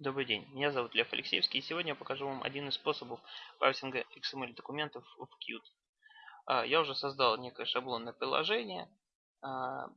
Добрый день, меня зовут Лев Алексеевский, и сегодня я покажу вам один из способов парсинга XML документов в Qt. А, я уже создал некое шаблонное приложение. А,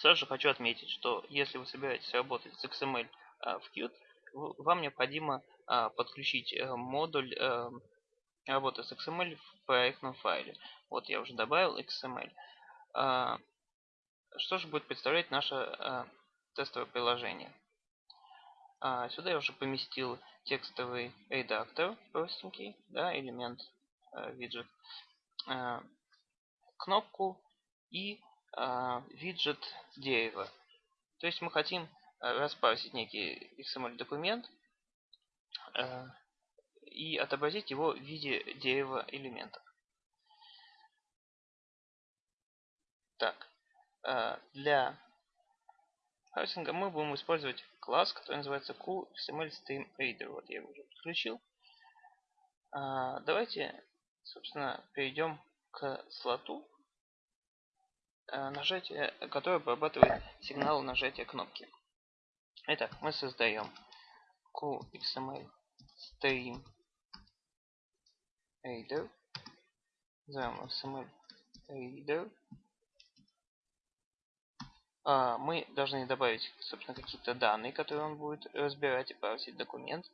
сразу же хочу отметить, что если вы собираетесь работать с XML а, в Qt, вам необходимо подключить э, модуль э, работы с XML в проектном файле. Вот я уже добавил XML. Что же будет представлять наше тестовое приложение? А, сюда я уже поместил текстовый редактор простенький, да, элемент э, виджет, э, кнопку и э, виджет дерева. То есть мы хотим распарсить некий XML документ э, и отобразить его в виде дерева элементов. Так, э, для хаусинга мы будем использовать класс, который называется QXML Вот я его уже подключил. А, давайте, собственно, перейдем к слоту, а, нажатие, который обрабатывает сигнал нажатия кнопки. Итак, мы создаем QXML stream reader. XML reader. А, мы должны добавить, собственно, какие-то данные, которые он будет разбирать и парсить документ.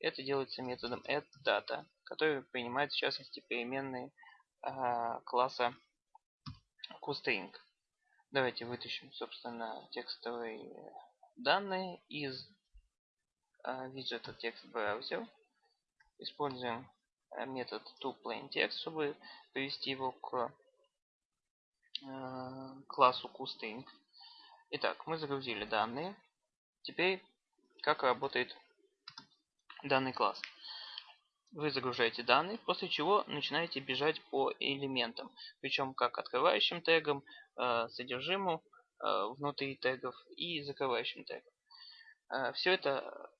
Это делается методом addData, который принимает, в частности, переменные а, класса QString. Давайте вытащим, собственно, текстовые данные из а, виджета TextBrowser. Используем метод toPlainText, чтобы привести его к классу QString. Итак, мы загрузили данные. Теперь, как работает данный класс. Вы загружаете данные, после чего начинаете бежать по элементам. Причем как открывающим тегом, э, содержимому э, внутри тегов и закрывающим тегом. Э, Все это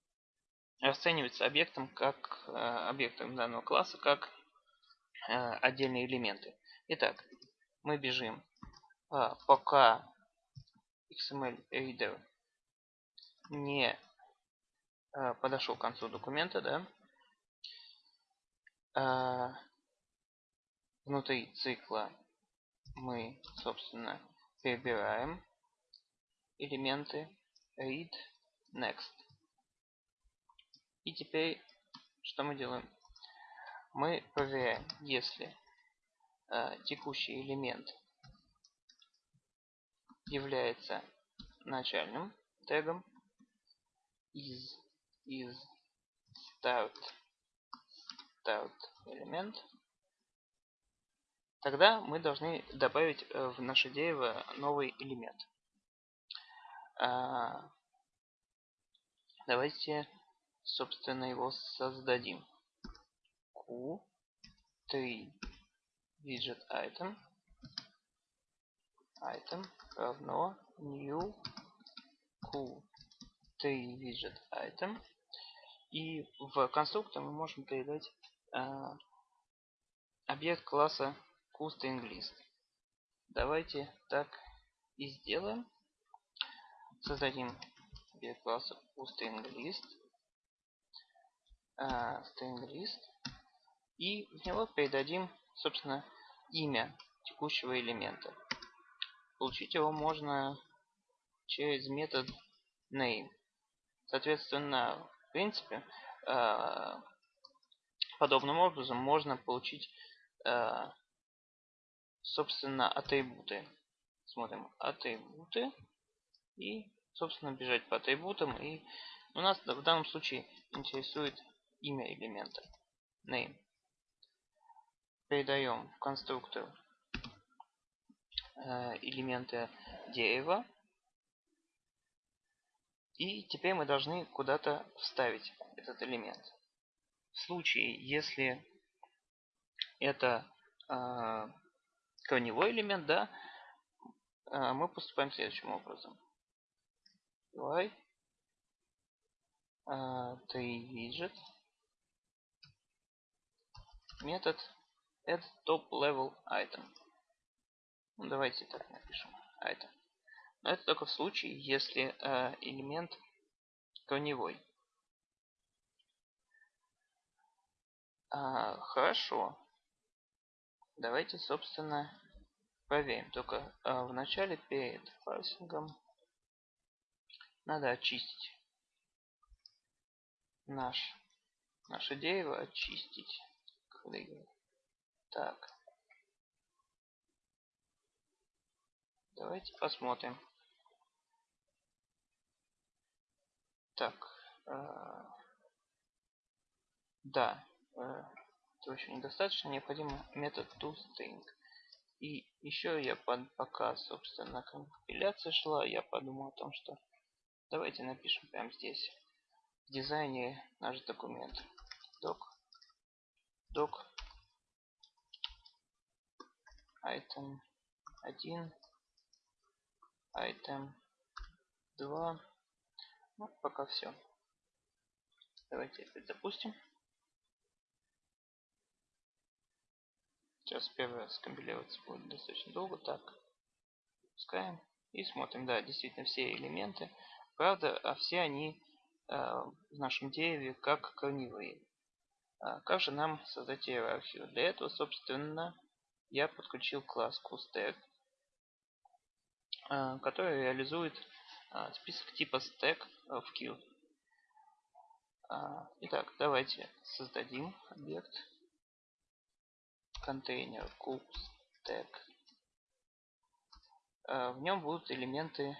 расценивается объектом как объектом данного класса как отдельные элементы. Итак, мы бежим пока XML reader не э, подошел к концу документа, да, э, внутри цикла мы, собственно, перебираем элементы read next. И теперь что мы делаем? Мы проверяем, если э, текущий элемент является начальным тегом из из start start элемент. Тогда мы должны добавить э, в наше дерево новый элемент. А, давайте собственно его создадим. Q3 widget item. Item равно new q3 widget item. И в конструктор мы можем передать э, объект класса QStringList. Давайте так и сделаем. Создадим объект класса QStringList. Э, stringlist. И в него передадим, собственно, имя текущего элемента. Получить его можно через метод name. Соответственно, в принципе, э, подобным образом можно получить, э, собственно, атрибуты. Смотрим атрибуты и, собственно, бежать по атрибутам. И у нас в данном случае интересует имя элемента. Name. Передаем в конструктор элементы дерева. И теперь мы должны куда-то вставить этот элемент. В случае, если это э, корневой элемент, да, э, мы поступаем следующим образом. Давай. Э, 3 widget. Метод add top level item. Ну, давайте так напишем. А это. Но это только в случае, если э, элемент корневой. А, хорошо. Давайте, собственно, проверим. Только а, вначале перед парсингом надо очистить наш, наше дерево, очистить. Так. Давайте посмотрим. Так. Э, да. Э, этого еще недостаточно. Необходим метод toString. И еще я под, пока, собственно, компиляция шла, я подумал о том, что давайте напишем прямо здесь в дизайне наш документ. Doc. Doc. Item 1. Item 2. Ну, пока все. Давайте опять запустим. Сейчас первый раз компилироваться будет достаточно долго. Так, пускаем и смотрим. Да, действительно все элементы. Правда, а все они э, в нашем дереве как корневые. А как же нам создать иерархию? Для этого, собственно, я подключил класс CoolStack, который реализует э, список типа stack в queue. Итак, давайте создадим объект контейнер CoolStack. В нем будут элементы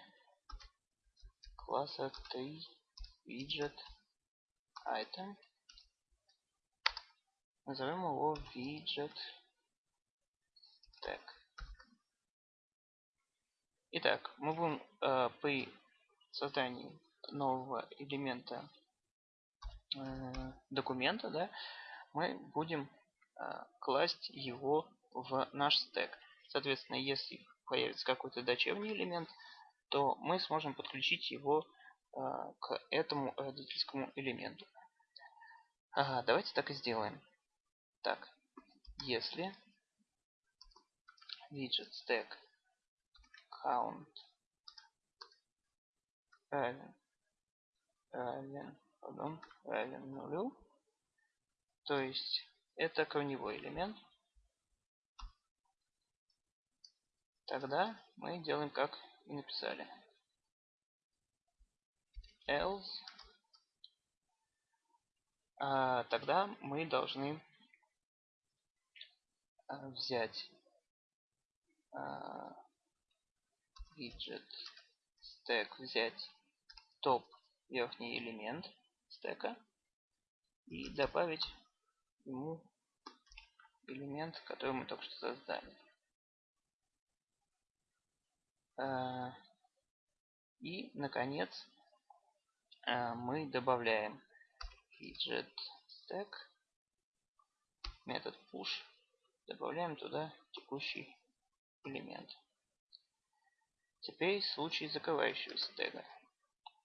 класса 3 widget item. Назовем его widget tag. Итак, мы будем э, при создании нового элемента э, документа, да, мы будем э, класть его в наш стек. Соответственно, если появится какой-то дочерний элемент, то мы сможем подключить его э, к этому родительскому элементу. Ага, давайте так и сделаем. Так, если widget stack count равен равен, pardon, равен нулю, то есть это корневой элемент, тогда мы делаем как и написали. else. А, тогда мы должны а, взять а, widget stack, взять топ верхний элемент стека и добавить ему элемент, который мы только что создали. Э, и, наконец, э, мы добавляем widget stack, метод push, добавляем туда текущий элемент. Теперь случай закрывающегося тега.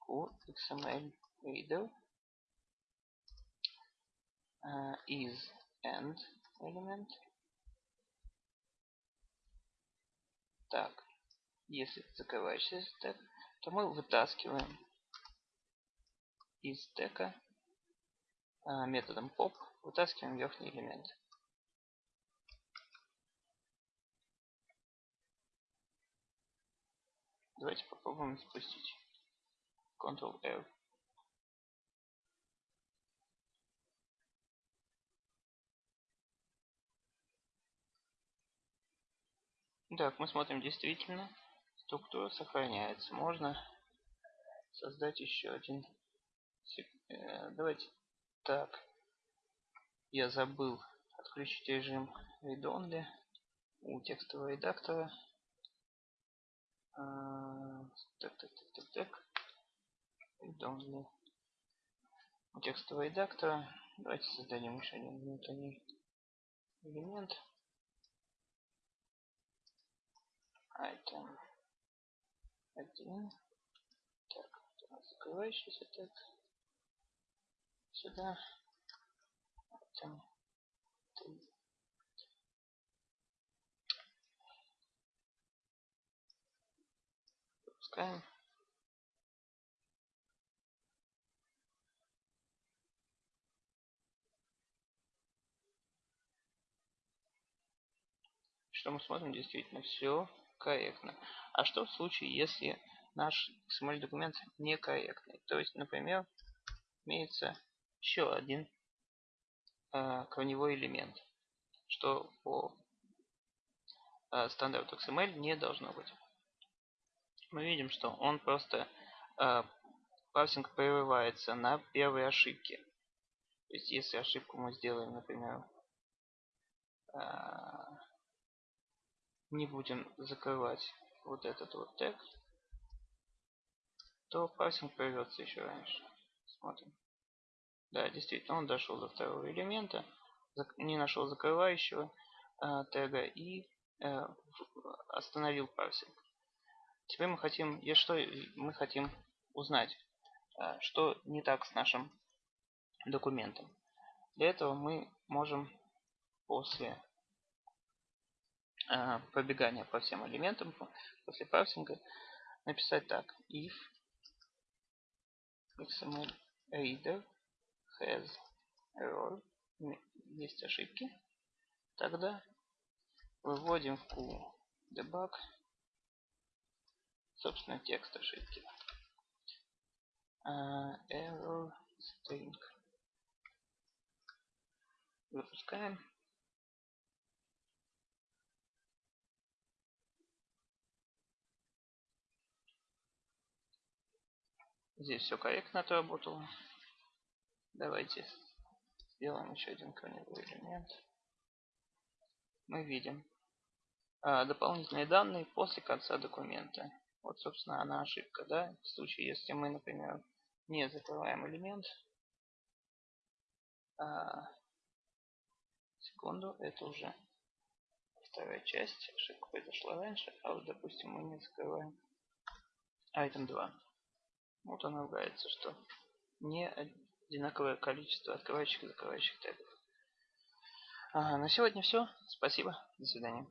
qxml reader uh, is end element. Так, если закрывающийся стек, то мы вытаскиваем из стека а, методом pop, вытаскиваем верхний элемент. Давайте попробуем спустить. Ctrl-R. Так, мы смотрим действительно. Структура сохраняется. Можно создать еще один. Э, давайте так. Я забыл отключить режим read only у текстового редактора. Так, так, так, так, так. Данные. У текстового редактора. Давайте создадим еще один внутренний элемент. Item Один. Так, закрывающийся так. Сюда. Item 3. правильно что мы смотрим действительно все корректно. А что в случае, если наш XML-документ некорректный? То есть, например, имеется еще один э, корневой элемент, что по э, стандарту XML не должно быть. Мы видим, что он просто э, парсинг прерывается на первой ошибке. То есть, если ошибку мы сделаем, например, э, не будем закрывать вот этот вот тег, то парсинг прервется еще раньше. Смотрим. Да, действительно, он дошел до второго элемента, не нашел закрывающего э, тега и э, остановил парсинг. Теперь мы хотим, я что мы хотим узнать, э, что не так с нашим документом. Для этого мы можем после э, пробегания по всем элементам, после парсинга, написать так. If XML reader has error, есть ошибки, тогда выводим в Q debug, собственно, текст ошибки. Uh, error string. Запускаем. Здесь все корректно отработало. Давайте сделаем еще один корневой элемент. Мы видим а, дополнительные данные после конца документа. Вот, собственно, она ошибка, да? В случае, если мы, например, не закрываем элемент. А, секунду, это уже вторая часть. Ошибка произошла раньше, а вот, допустим, мы не закрываем item 2. Вот она ругается, что не одинаковое количество открывающих и закрывающих тегов. Ага, на сегодня все. Спасибо. До свидания.